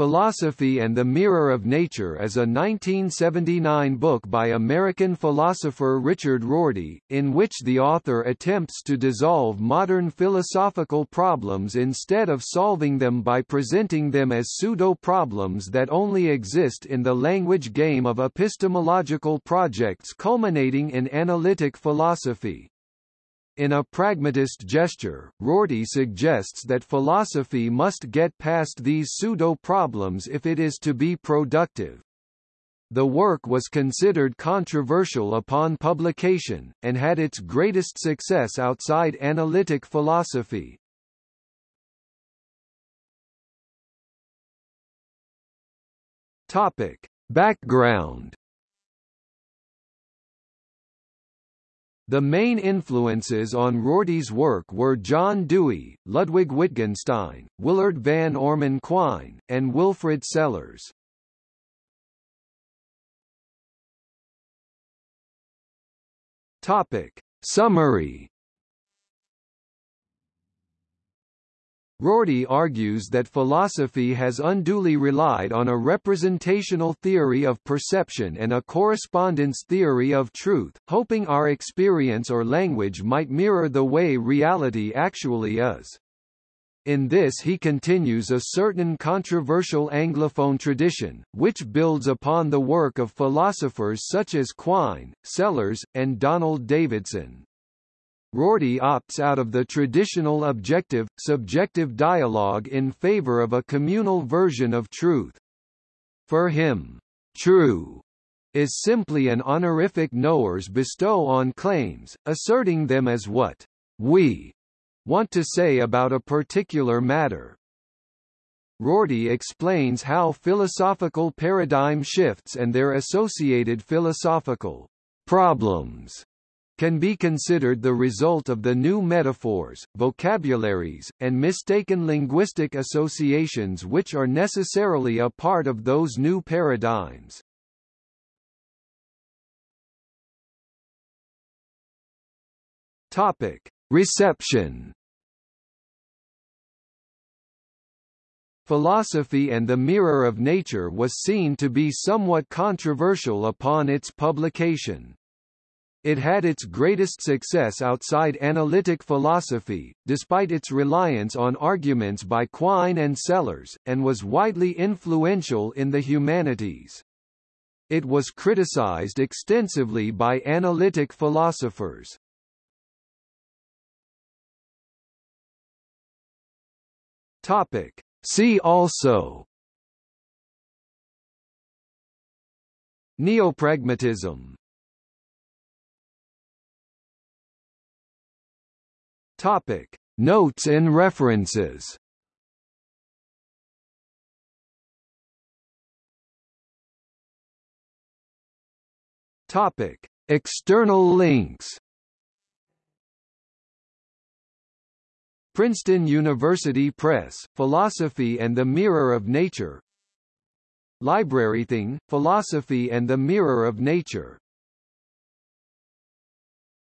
Philosophy and the Mirror of Nature is a 1979 book by American philosopher Richard Rorty, in which the author attempts to dissolve modern philosophical problems instead of solving them by presenting them as pseudo-problems that only exist in the language game of epistemological projects culminating in analytic philosophy. In a pragmatist gesture, Rorty suggests that philosophy must get past these pseudo-problems if it is to be productive. The work was considered controversial upon publication, and had its greatest success outside analytic philosophy. Topic. Background The main influences on Rorty's work were John Dewey, Ludwig Wittgenstein, Willard Van Orman Quine, and Wilfrid Sellars. Topic. Summary Rorty argues that philosophy has unduly relied on a representational theory of perception and a correspondence theory of truth, hoping our experience or language might mirror the way reality actually is. In this he continues a certain controversial Anglophone tradition, which builds upon the work of philosophers such as Quine, Sellars, and Donald Davidson. Rorty opts out of the traditional objective, subjective dialogue in favor of a communal version of truth. For him, true is simply an honorific knowers bestow on claims, asserting them as what we want to say about a particular matter. Rorty explains how philosophical paradigm shifts and their associated philosophical problems can be considered the result of the new metaphors, vocabularies, and mistaken linguistic associations which are necessarily a part of those new paradigms. Topic. Reception Philosophy and the Mirror of Nature was seen to be somewhat controversial upon its publication. It had its greatest success outside analytic philosophy, despite its reliance on arguments by Quine and Sellars, and was widely influential in the humanities. It was criticized extensively by analytic philosophers. Topic. See also Neopragmatism Topic: Notes and references. Topic: External links. Princeton University Press, Philosophy and the Mirror of Nature LibraryThing, Philosophy and the Mirror of Nature